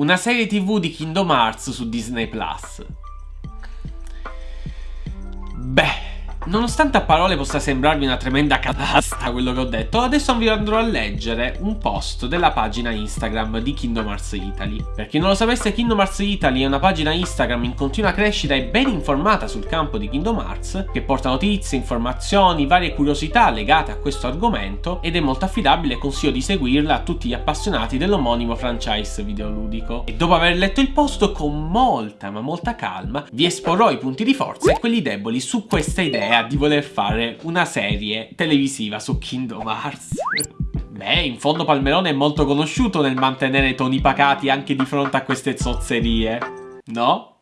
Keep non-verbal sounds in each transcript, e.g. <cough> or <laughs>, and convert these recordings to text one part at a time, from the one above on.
una serie tv di Kingdom Hearts su Disney Plus. Beh, Nonostante a parole possa sembrarvi una tremenda catasta quello che ho detto, adesso vi andrò a leggere un post della pagina Instagram di Kingdom Hearts Italy. Per chi non lo sapesse, Kingdom Hearts Italy è una pagina Instagram in continua crescita e ben informata sul campo di Kingdom Hearts, che porta notizie, informazioni, varie curiosità legate a questo argomento ed è molto affidabile e consiglio di seguirla a tutti gli appassionati dell'omonimo franchise videoludico. E dopo aver letto il post con molta ma molta calma, vi esporrò i punti di forza e quelli deboli su questa idea idea di voler fare una serie televisiva su Kingdom Hearts. Beh, in fondo Palmerone è molto conosciuto nel mantenere toni pacati anche di fronte a queste zozzerie, no?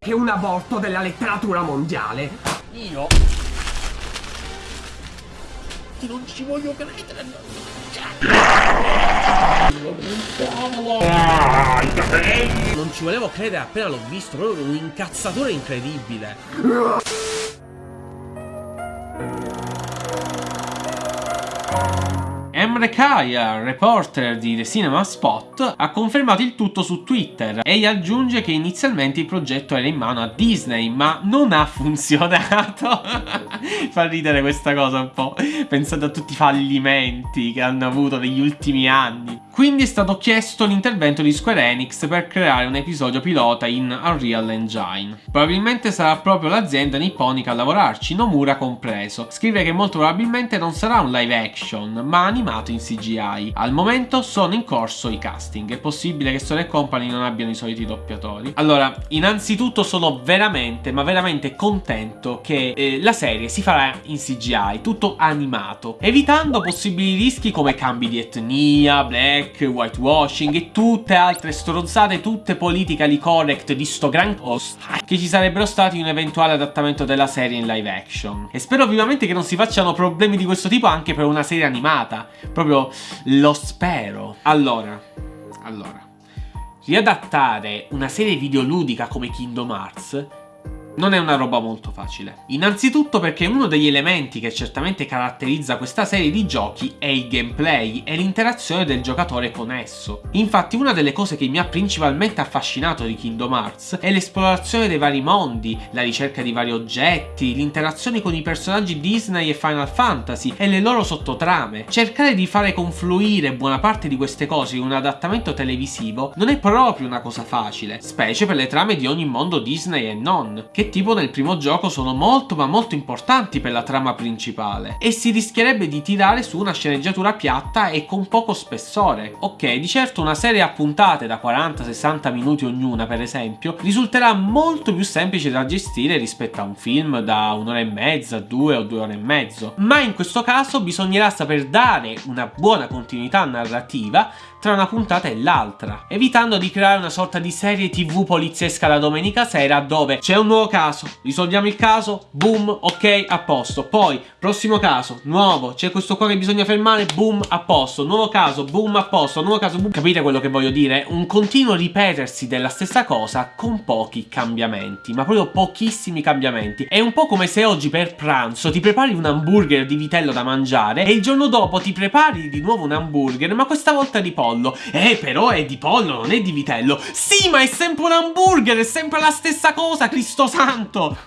È un aborto della letteratura mondiale. Io? Ti non ci voglio credere. Non ci volevo credere appena l'ho visto, proprio un incazzatore incredibile. Emre Kaya, reporter di The Cinema Spot, ha confermato il tutto su Twitter e aggiunge che inizialmente il progetto era in mano a Disney, ma non ha <laughs> funzionato. <laughs> Fa ridere questa cosa un po', pensate a tutti i fallimenti che hanno avuto negli ultimi anni. Quindi è stato chiesto l'intervento di Square Enix per creare un episodio pilota in Unreal Engine. Probabilmente sarà proprio l'azienda nipponica a lavorarci, Nomura compreso. Scrive che molto probabilmente non sarà un live action, ma animato in CGI. Al momento sono in corso i casting, è possibile che Sony Company non abbiano i soliti doppiatori. Allora, innanzitutto sono veramente, ma veramente contento che eh, la serie si farà in CGI, tutto animato, evitando possibili rischi come cambi di etnia, black, black, whitewashing e tutte altre stronzate, tutte politically correct di sto gran costo che ci sarebbero stati in un eventuale adattamento della serie in live action. E spero vivamente che non si facciano problemi di questo tipo anche per una serie animata. Proprio lo spero. Allora, allora. Riadattare una serie videoludica come Kingdom Hearts non è una roba molto facile. Innanzitutto perché uno degli elementi che certamente caratterizza questa serie di giochi è il gameplay e l'interazione del giocatore con esso. Infatti una delle cose che mi ha principalmente affascinato di Kingdom Hearts è l'esplorazione dei vari mondi, la ricerca di vari oggetti, l'interazione con i personaggi Disney e Final Fantasy e le loro sottotrame. Cercare di fare confluire buona parte di queste cose in un adattamento televisivo non è proprio una cosa facile, specie per le trame di ogni mondo Disney e non, che tipo nel primo gioco sono molto ma molto importanti per la trama principale e si rischierebbe di tirare su una sceneggiatura piatta e con poco spessore. Ok, di certo una serie a puntate da 40-60 minuti ognuna per esempio risulterà molto più semplice da gestire rispetto a un film da un'ora e mezza, due o due ore e mezzo, ma in questo caso bisognerà saper dare una buona continuità narrativa tra una puntata e l'altra, evitando di creare una sorta di serie tv poliziesca la domenica sera dove c'è un nuovo caso, risolviamo il caso, boom, ok, a posto. Poi, prossimo caso, nuovo, c'è questo qua che bisogna fermare, boom, a posto. Nuovo caso, boom, a posto, nuovo caso, boom. Capite quello che voglio dire? Un continuo ripetersi della stessa cosa con pochi cambiamenti, ma proprio pochissimi cambiamenti. È un po' come se oggi per pranzo ti prepari un hamburger di vitello da mangiare e il giorno dopo ti prepari di nuovo un hamburger, ma questa volta di pollo. Eh, però è di pollo, non è di vitello. Sì, ma è sempre un hamburger, è sempre la stessa cosa, Cristo santo.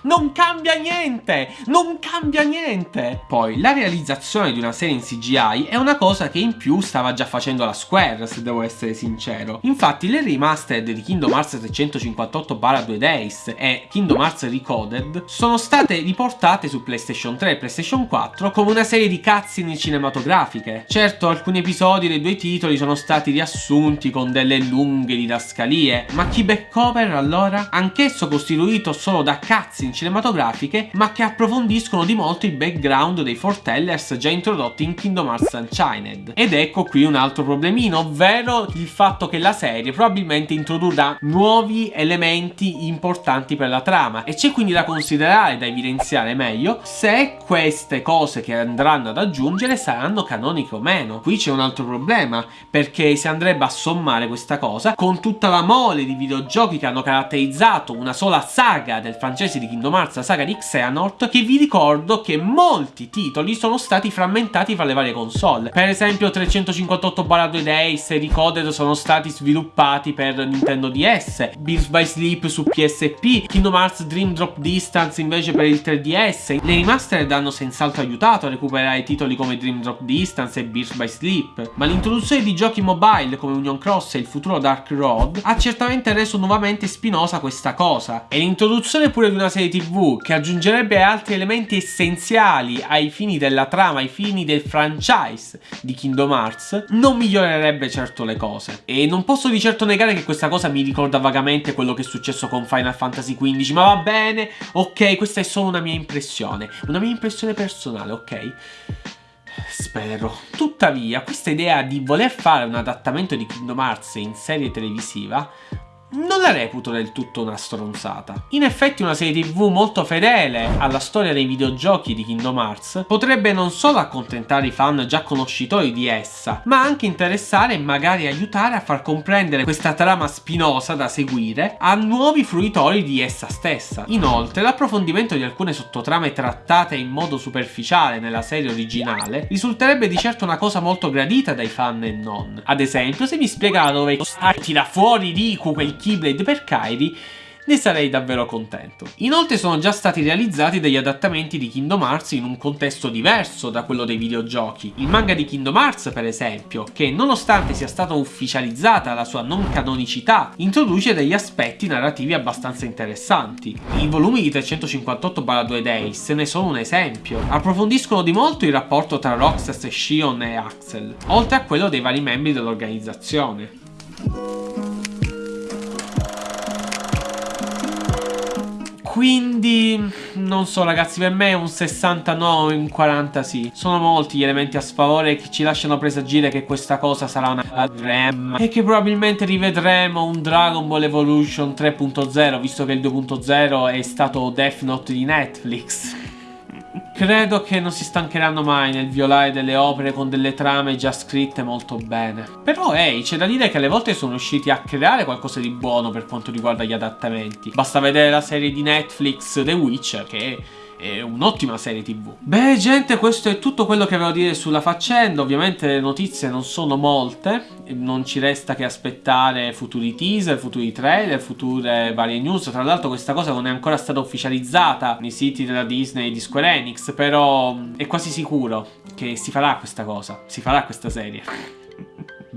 Non cambia niente, non cambia niente. Poi, la realizzazione di una serie in CGI è una cosa che in più stava già facendo la Square, se devo essere sincero. Infatti, le remastered di Kingdom Hearts 358-2 Days e Kingdom Hearts Recoded sono state riportate su PlayStation 3 e PlayStation 4 come una serie di cutscene cinematografiche. Certo, alcuni episodi dei due titoli sono stati riassunti con delle lunghe didascalie. Ma chi Backcover allora? Anch'esso costituito solo da cutscene cinematografiche ma che approfondiscono di molto i background dei Fortellers già introdotti in Kingdom Hearts Unchained. Ed ecco qui un altro problemino, ovvero il fatto che la serie probabilmente introdurrà nuovi elementi importanti per la trama e c'è quindi da considerare, da evidenziare meglio, se queste cose che andranno ad aggiungere saranno canoniche o meno. Qui c'è un altro problema, perché si andrebbe a sommare questa cosa con tutta la mole di videogiochi che hanno caratterizzato una sola saga del francese di Kingdom Hearts, la saga di Xehanort, che vi ricordo che molti titoli sono stati frammentati fra le varie console. Per esempio 358-2 Days e Recoded sono stati sviluppati per Nintendo DS, Beats by Sleep su PSP, Kingdom Hearts Dream Drop Distance invece per il 3DS. Le remastered hanno senz'altro aiutato a recuperare titoli come Dream Drop Distance e Beats by Sleep, ma l'introduzione di giochi mobile come Union Cross e il futuro Dark Road ha certamente reso nuovamente spinosa questa cosa. E l'introduzione pure di una serie tv che aggiungerebbe altri elementi essenziali ai fini della trama, ai fini del franchise di Kingdom Hearts, non migliorerebbe certo le cose. E non posso di certo negare che questa cosa mi ricorda vagamente quello che è successo con Final Fantasy XV, ma va bene, ok, questa è solo una mia impressione, una mia impressione personale, ok? Spero. Tuttavia, questa idea di voler fare un adattamento di Kingdom Hearts in serie televisiva non la reputo del tutto una stronzata. In effetti una serie tv molto fedele alla storia dei videogiochi di Kingdom Hearts potrebbe non solo accontentare i fan già conoscitori di essa, ma anche interessare e magari aiutare a far comprendere questa trama spinosa da seguire a nuovi fruitori di essa stessa. Inoltre l'approfondimento di alcune sottotrame trattate in modo superficiale nella serie originale risulterebbe di certo una cosa molto gradita dai fan e non. Ad esempio se mi spiegava dove tira fuori Riku quel Keyblade per Kairi ne sarei davvero contento. Inoltre sono già stati realizzati degli adattamenti di Kingdom Hearts in un contesto diverso da quello dei videogiochi. Il manga di Kingdom Hearts, per esempio, che nonostante sia stata ufficializzata la sua non canonicità, introduce degli aspetti narrativi abbastanza interessanti. I volumi di 358-2 Days ne sono un esempio. Approfondiscono di molto il rapporto tra Roxas Shion e Axel, oltre a quello dei vari membri dell'organizzazione. Quindi, non so ragazzi, per me un 69, un 40 sì. Sono molti gli elementi a sfavore che ci lasciano presagire che questa cosa sarà una RAM e che probabilmente rivedremo un Dragon Ball Evolution 3.0, visto che il 2.0 è stato Death Note di Netflix. Credo che non si stancheranno mai nel violare delle opere con delle trame già scritte molto bene. Però ehi, c'è da dire che alle volte sono riusciti a creare qualcosa di buono per quanto riguarda gli adattamenti. Basta vedere la serie di Netflix The Witcher che è un'ottima serie tv. Beh gente questo è tutto quello che avevo a dire sulla faccenda, ovviamente le notizie non sono molte, non ci resta che aspettare futuri teaser, futuri trailer, future varie news, tra l'altro questa cosa non è ancora stata ufficializzata nei siti della Disney e di Square Enix, però è quasi sicuro che si farà questa cosa, si farà questa serie.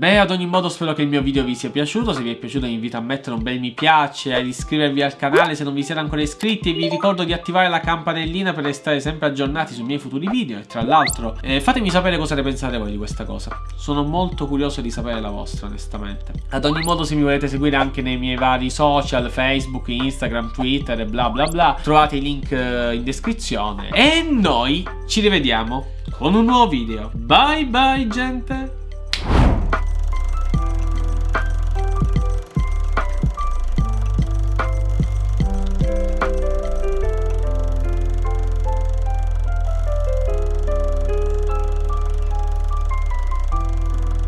Beh, ad ogni modo spero che il mio video vi sia piaciuto, se vi è piaciuto vi invito a mettere un bel mi piace, ad iscrivervi al canale se non vi siete ancora iscritti e vi ricordo di attivare la campanellina per restare sempre aggiornati sui miei futuri video e tra l'altro eh, fatemi sapere cosa ne pensate voi di questa cosa, sono molto curioso di sapere la vostra onestamente. Ad ogni modo se mi volete seguire anche nei miei vari social, Facebook, Instagram, Twitter e bla bla bla, trovate i link eh, in descrizione e noi ci rivediamo con un nuovo video. Bye bye gente!